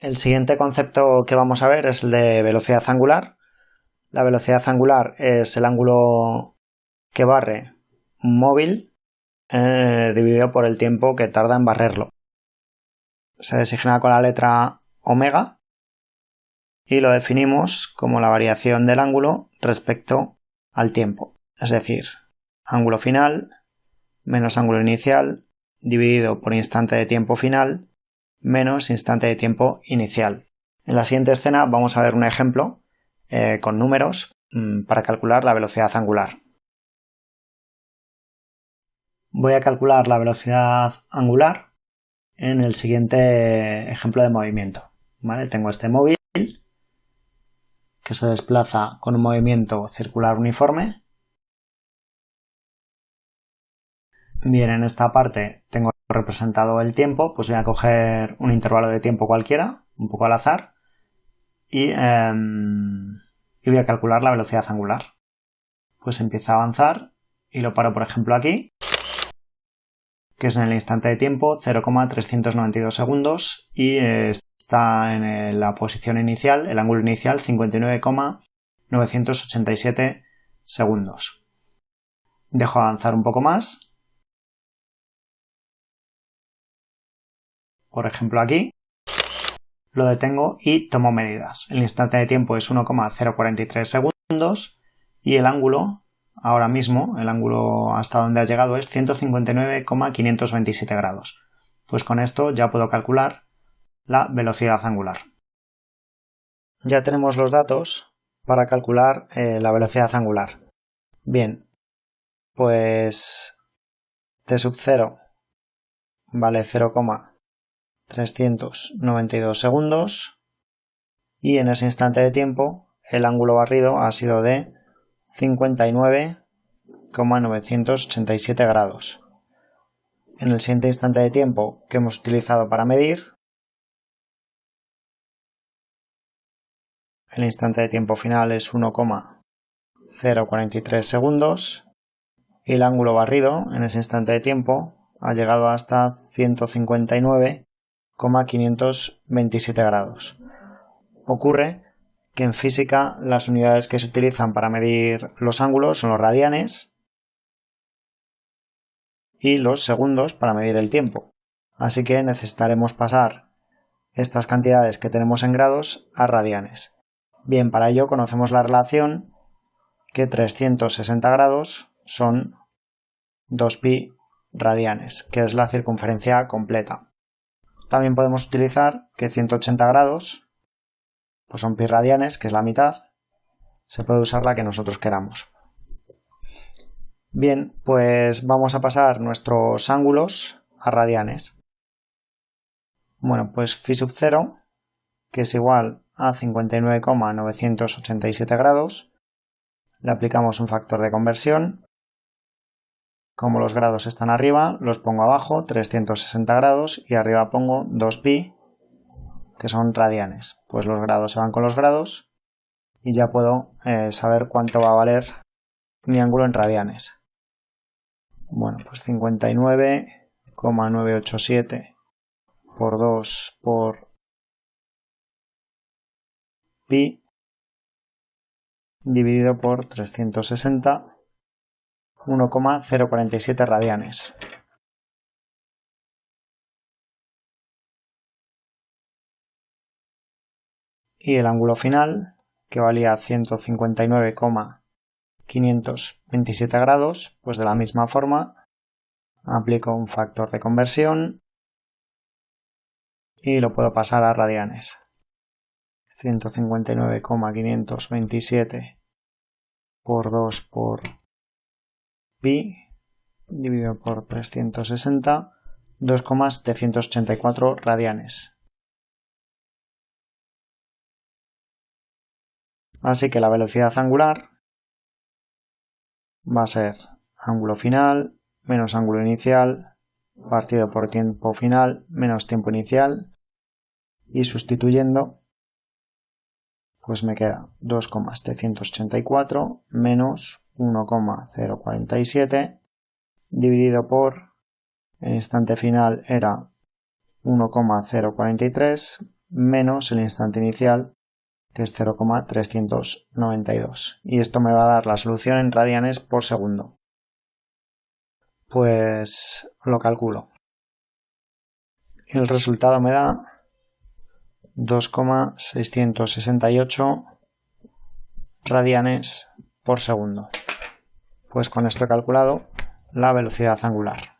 El siguiente concepto que vamos a ver es el de velocidad angular. La velocidad angular es el ángulo que barre un móvil eh, dividido por el tiempo que tarda en barrerlo. Se designa con la letra omega y lo definimos como la variación del ángulo respecto al tiempo. Es decir, ángulo final menos ángulo inicial dividido por instante de tiempo final menos instante de tiempo inicial. En la siguiente escena vamos a ver un ejemplo eh, con números mm, para calcular la velocidad angular. Voy a calcular la velocidad angular en el siguiente ejemplo de movimiento. Tengo este móvil que se desplaza con un movimiento circular uniforme. Bien, en esta parte tengo representado el tiempo, pues voy a coger un intervalo de tiempo cualquiera, un poco al azar, y, em, voy a calcular la velocidad angular. Pues empieza a avanzar y lo paro, por ejemplo, aquí, que es en el instante de tiempo 0,392 segundos y está en la posición inicial, el ángulo inicial 59,987 segundos. Dejo avanzar un poco más por ejemplo aquí, lo detengo y tomo medidas. El instante de tiempo es 1,043 segundos y el ángulo, ahora mismo, el ángulo hasta donde ha llegado es 159,527 grados. Pues con esto ya puedo calcular la velocidad angular. Ya tenemos los datos para calcular eh, la velocidad angular. Bien, pues t sub 0 vale 0, 392 segundos y en ese instante de tiempo el ángulo barrido ha sido de 59,987 grados. En el siguiente instante de tiempo que hemos utilizado para medir, el instante de tiempo final es 1,043 segundos y el ángulo barrido en ese instante de tiempo ha llegado hasta 159 527 grados. Ocurre que en física las unidades que se utilizan para medir los ángulos son los radianes y los segundos para medir el tiempo. Así que necesitaremos pasar estas cantidades que tenemos en grados a radianes. Bien, para ello conocemos la relación que 360 grados son 2pi radianes, que es la circunferencia completa. También podemos utilizar que 180 grados pues son pi radianes, que es la mitad. Se puede usar la que nosotros queramos. Bien, pues vamos a pasar nuestros ángulos a radianes. Bueno, pues phi sub 0, que es igual a 59,987 grados, le aplicamos un factor de conversión como los grados están arriba, los pongo abajo, 360 grados, y arriba pongo 2pi, que son radianes. Pues los grados se van con los grados y ya puedo eh, saber cuánto va a valer mi ángulo en radianes. Bueno, pues 59,987 por 2 por pi dividido por 360 1,047 radianes. Y el ángulo final, que valía 159,527 grados, pues de la misma forma aplico un factor de conversión y lo puedo pasar a radianes. 159,527 por 2 por pi dividido por 360, 2,784 radianes. Así que la velocidad angular va a ser ángulo final menos ángulo inicial partido por tiempo final menos tiempo inicial y sustituyendo pues me queda 2,784 menos 1,047 dividido por el instante final era 1,043 menos el instante inicial que es 0,392 y esto me va a dar la solución en radianes por segundo. Pues lo calculo. El resultado me da 2,668 radianes por segundo. Pues con esto he calculado la velocidad angular.